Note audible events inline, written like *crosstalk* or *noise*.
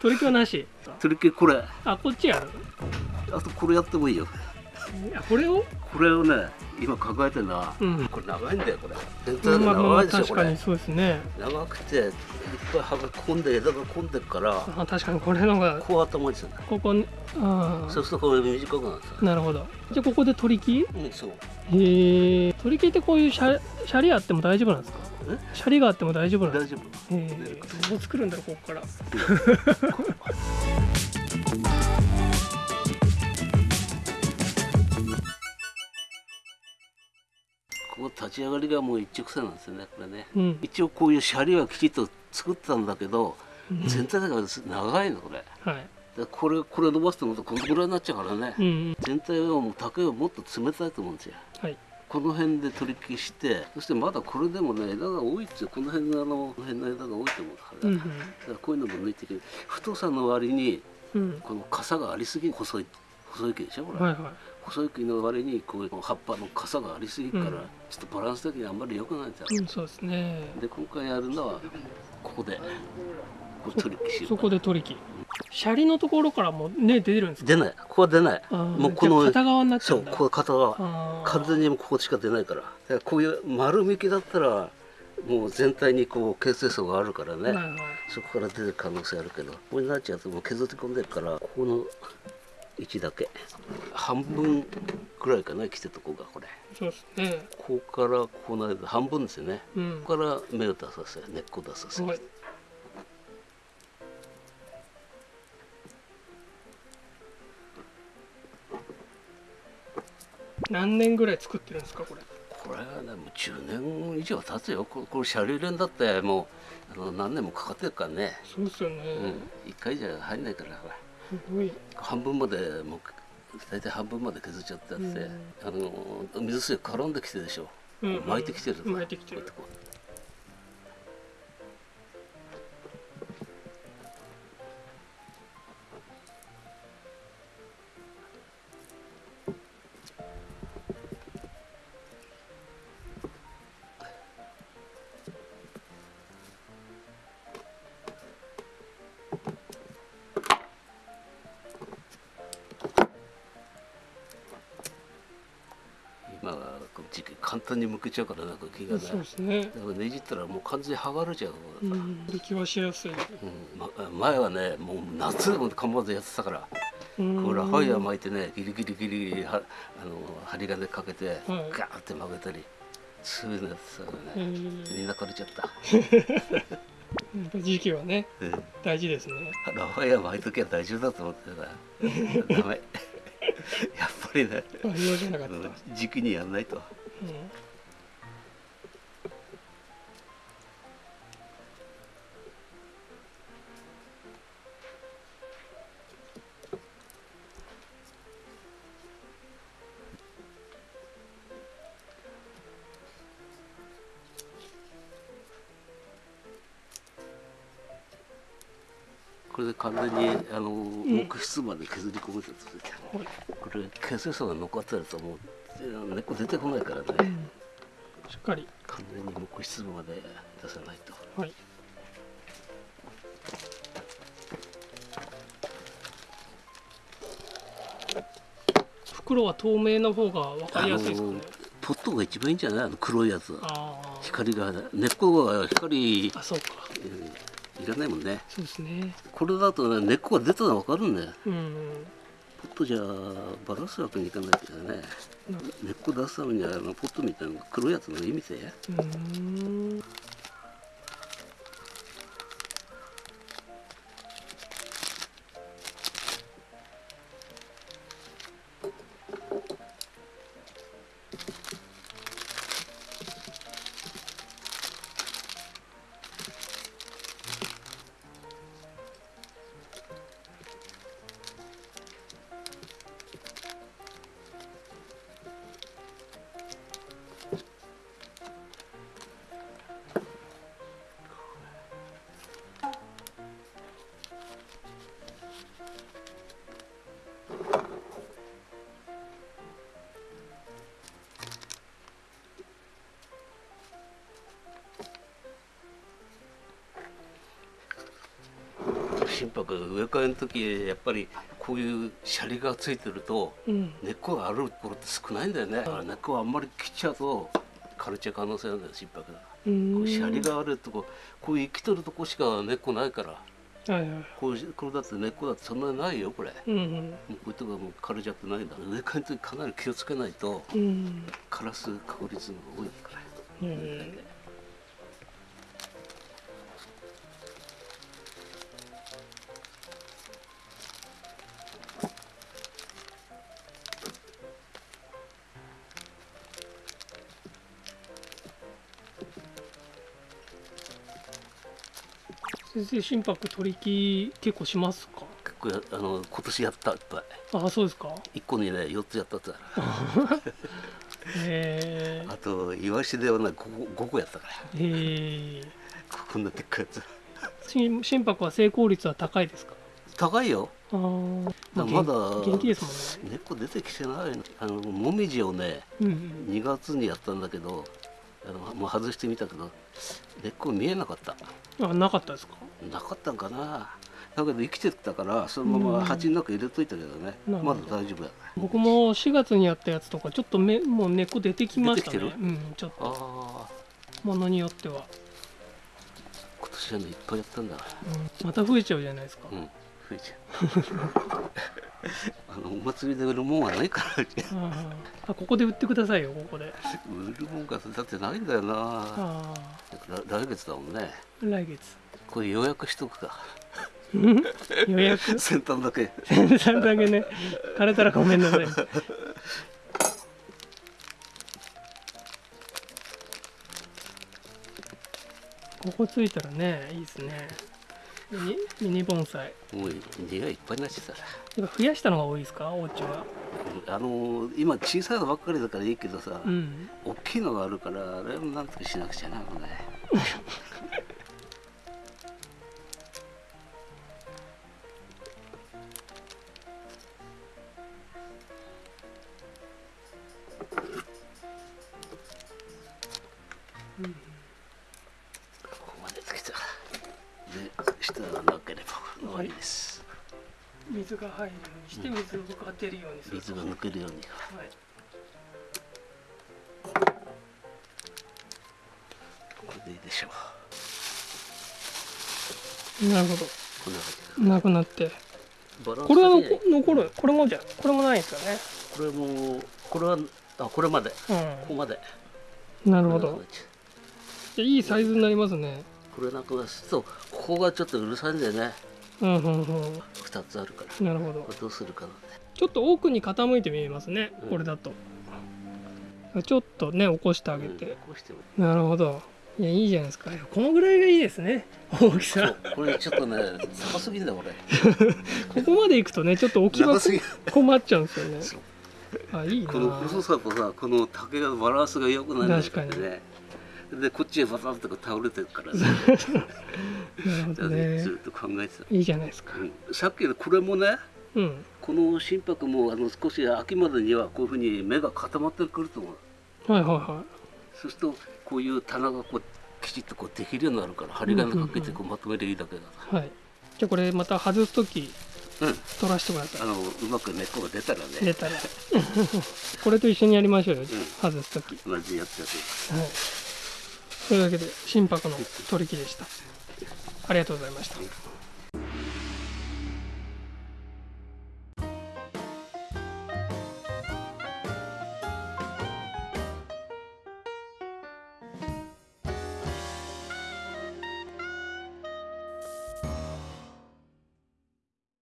取り木はなし。取り木これ。あこっちやる？あとこれやってもいいよ。あこれを？これをね今考えてるのは、うん。これ長いんだよこれ。全ま体であまあまあ長いでしょ、これ。確かにそうですね。長くていっぱい葉が込んで枝が込んでるから。あ確かにこれのがこう頭にするここにあそうするとこれ短くなるなるほど。じゃあここで取り木？うんそう。へえ。取り木ってこういうシャシャリあっても大丈夫なんですか？え？シャリがあっても大丈夫なんですか？大丈夫。へえ。どう作るんだろうここから *laughs* ここ立ち上がりがもう一直線なんですよねこれね。うん。一応こういうシャリはきちっと作ってたんだけど全体だから長いのこれ。はい。でこれこれ伸ばすとこのぐらいになっちゃうからね、うんうん。全体はもう竹はもっと冷たいと思うんですよ。はい。この辺で取り消してそしてまだこれでもね枝が多いっつよ。この辺のあのこの辺の枝が多いと思うから,、うんだからこういうのも抜いていけ太さの割にうん。うんこの傘がありすぎ細い細い木でしょこれ、はいはい細い木の割にこう葉っぱの傘がありすぎるから、うん。ちょっとバランス的にあんまり良くないんですよ、うんそうですね。で今回やるのはここでこう取り消しようそこで取り木シャリのところからもね出るんですか？出ない。ここは出ない。もうこの片側になっちゃそううんだ。ここ片側。完全にもうここしか出ないから。だからこういう丸幹だったらもう全体にこう形成層があるからね、はいはい。そこから出る可能性あるけど。ここになっちゃうともう削り込んでるからここの位置だけ。半分くらいかな来てるとこがこれ。そうですね。ここからここの間半分ですよね。うん。ここから芽を出させ根っこ出させ。はい。何年ぐらい作ってるんですかこれ？これはねもう10年以上経つよ。これこれシャリレンだってもうあの何年もかかってるからね。そうですよね、うん、1回じゃ入んないからほら半分までもう大体半分まで削っちゃってあって、うん。あの水水絡んできてるでしょ、うん。巻いてきてる巻いてきてる。こうやってこう今はこの時期簡単にむけちゃうからなんか木がねそうですね。だからねじったらもう完全に剥がれちゃう、うん。出来はしやすい。うん。ま、前はねもう夏でも構わずやってたから。うん。これラファイア巻いてねギリギリギリギリはあの針金かけてはい。ガーって曲げたりそういうのやってたからね。みん。な枯れちゃった、*laughs* 時期はねうん。大事ですね。ラファイア巻いときは大丈夫だと思ってたから。ダメぱりねあ用じゃなかった、うんうん時期にやんないとこれで完全にあの木質まで削り込めてるとは。いこれ形成層が残ってるともう根っこ出てこないからね、うんしっかり。完全に木質まで出さないと。はい。袋は透明の方が分かりやすいですかね。ポットが一番いいんじゃない？あの黒いやつ光が根っこが光あそうか。うんいないもんね。そうですね。これだと、ね、根っこが出たのは分かるんだよ、うん、ポットじゃバラすわけにいかないからね、ん、根っこ出すためにはあのポットみたいな黒いやつの意味でうん。心拍植え替えの時やっぱりこういうシャリがついてるとうん。根っこがあるところって少ないんだよね。だから根っこがあんまり切っちゃうと枯れちゃう可能性あるんだよ心拍が。こうシャリがあるとここういう生きとるとこしか根っこないからはいはい。こうこれだって根っこだってそんなにないよこれ。もうんうこういうとこがもう枯れちゃってないんだ植え替えの時かなり気をつけないとうん。うん枯らす確率が多いから。うん先生心拍取り木結構しますか？結構やあの今年やったいっぱい。あそうですか。1個にね4つやったって言ったかへらあとイワシではね 5, 個5個やったから。えへえ。こんなでっかいやつ。心心拍は成功率は高いですか？高いよ。あまだ元気ですもんね。根っこ出てきてないのあのもみじをねうんうん。2月にやったんだけどあのもう外してみたけど根っこ見えなかった。あなかったですか？なかったんかな。だけど生きてたからそのまま鉢の中入れといたけどね、なるほど。まだ大丈夫や。僕も4月にやったやつとかちょっとめもう根っこ出てきましたね。うんちょっと。ああ。ものによっては、今年はねいっぱいやったんだうん。また増えちゃうじゃないですか、うん。増えちゃう。*laughs* あのお祭りで売るもんはないからあここで売ってくださいよここで。*laughs* 売るもんがだってないんだよな。来月だもんね。あ来月これ予約しとくか。予約？先端だけ。さんだけね。枯れたらごめんなさい。ここついたらねいいですね。ミニ盆栽。もう荷がいっぱいになっちゃったやっぱ増やしたのが多いですか？お家は。あの今小さいのばっかりだからいいけどさ、うん。大きいのがあるからあれもなんとかしなくちゃなもう水が入るようにして水が出るようにする。水が抜けるようにはい。これでいいでしょなるほど。こんなくなって。これは残残る。これもじゃこれもないですよね。これもこれはあこれまで。ここうまで。んなるほど。いいサイズになりますね。これなくなる。とここがちょっとうるさいんだよねうんうんうん。2つあるから。なるほど。どうするかなちょっと奥に傾いて見えますねうん。これだと。ちょっとね起こしてあげて。うんこうしてもなるほど。いやいいじゃないですか。このぐらいがいいですね。大きそさうこれちょっとね高すぎんだこれ *laughs* ここまで行くとねちょっと置き場困っちゃうんですよね。あいいなこの細さとさこの竹がバランスが良くないんだよねでこっちへバタンとか倒れてるからね。*laughs* ね。ずっと考えてた、いいじゃないですか。うん。さっきのこれもねうん。この心拍もあの少し秋までにはこういうふうに目が固まってくると思う。はいはいはそうするとこういう棚がこうきちっとこうできるようになるから針金かけてこうまとめりゃいいだけだ。かいはい。じゃあこれまた外す時らうん。取らせてくださいあのうまく根っこが出たらね。出たら。*laughs* これと一緒にやりましょうよ、外す時。同じやつやって。はいというわけで心拍の取り木でした。ありがとうございました。